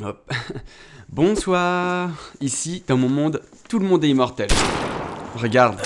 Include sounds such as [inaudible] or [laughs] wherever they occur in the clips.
[laughs] Bonsoir. Ici, dans mon monde, tout le monde est immortel. Regarde.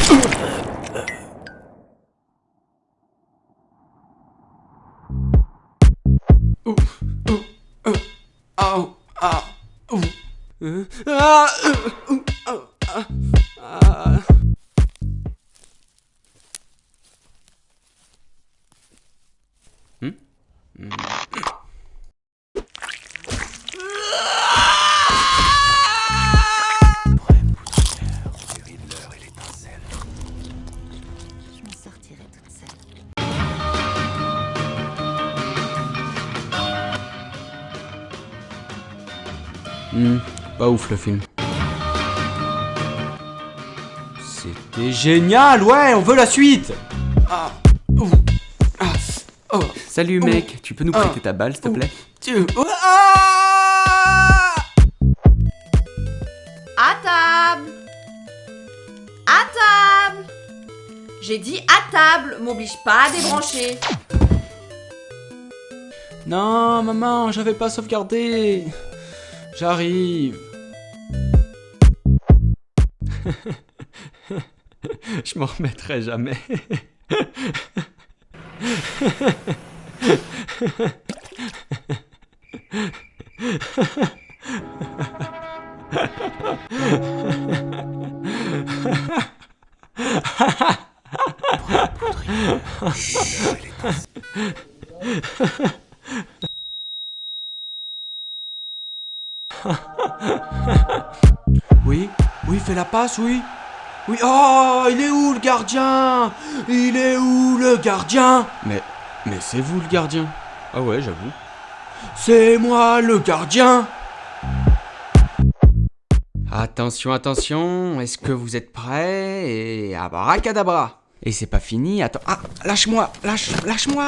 Hmm, pas ouf le film. C'était génial, ouais, on veut la suite Ah, ouh, ah, oh, Salut Oh. mec, tu peux nous prêter Ah. ta balle s'il te Oh. plaît Tu- Ah À table À table J'ai dit à table, m'oblige pas à débrancher. Non, maman, j'avais pas sauvegardé J'arrive [laughs] Je m'en remettrai jamais. [laughs] [laughs] Oui, oui, fais la passe, oui. Oui, oh, il est où le gardien? Il est où le gardien? Mais, mais c'est vous le gardien. Ah ouais, j'avoue. C'est moi le gardien. Attention, attention, est-ce que vous êtes prêts? Et abracadabra. Et c'est pas fini, attends, ah, lâche-moi, lâche, lâche-moi